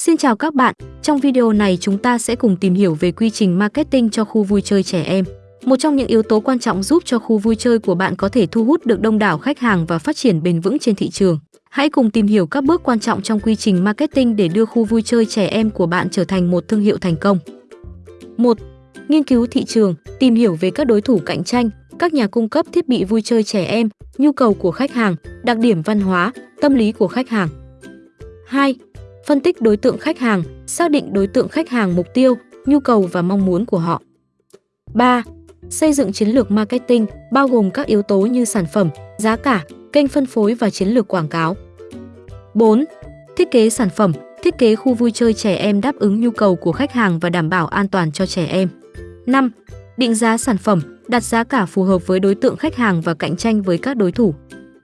Xin chào các bạn, trong video này chúng ta sẽ cùng tìm hiểu về quy trình marketing cho khu vui chơi trẻ em. Một trong những yếu tố quan trọng giúp cho khu vui chơi của bạn có thể thu hút được đông đảo khách hàng và phát triển bền vững trên thị trường. Hãy cùng tìm hiểu các bước quan trọng trong quy trình marketing để đưa khu vui chơi trẻ em của bạn trở thành một thương hiệu thành công. 1. Nghiên cứu thị trường, tìm hiểu về các đối thủ cạnh tranh, các nhà cung cấp thiết bị vui chơi trẻ em, nhu cầu của khách hàng, đặc điểm văn hóa, tâm lý của khách hàng. 2. Phân tích đối tượng khách hàng, xác định đối tượng khách hàng mục tiêu, nhu cầu và mong muốn của họ. 3. Xây dựng chiến lược marketing bao gồm các yếu tố như sản phẩm, giá cả, kênh phân phối và chiến lược quảng cáo. 4. Thiết kế sản phẩm, thiết kế khu vui chơi trẻ em đáp ứng nhu cầu của khách hàng và đảm bảo an toàn cho trẻ em. 5. Định giá sản phẩm, đặt giá cả phù hợp với đối tượng khách hàng và cạnh tranh với các đối thủ.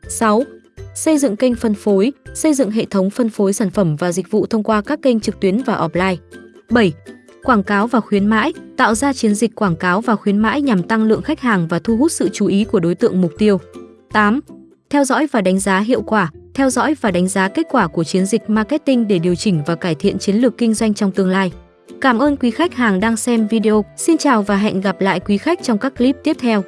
6. Xây dựng kênh phân phối, xây dựng hệ thống phân phối sản phẩm và dịch vụ thông qua các kênh trực tuyến và offline. 7. Quảng cáo và khuyến mãi, tạo ra chiến dịch quảng cáo và khuyến mãi nhằm tăng lượng khách hàng và thu hút sự chú ý của đối tượng mục tiêu. 8. Theo dõi và đánh giá hiệu quả, theo dõi và đánh giá kết quả của chiến dịch marketing để điều chỉnh và cải thiện chiến lược kinh doanh trong tương lai. Cảm ơn quý khách hàng đang xem video. Xin chào và hẹn gặp lại quý khách trong các clip tiếp theo.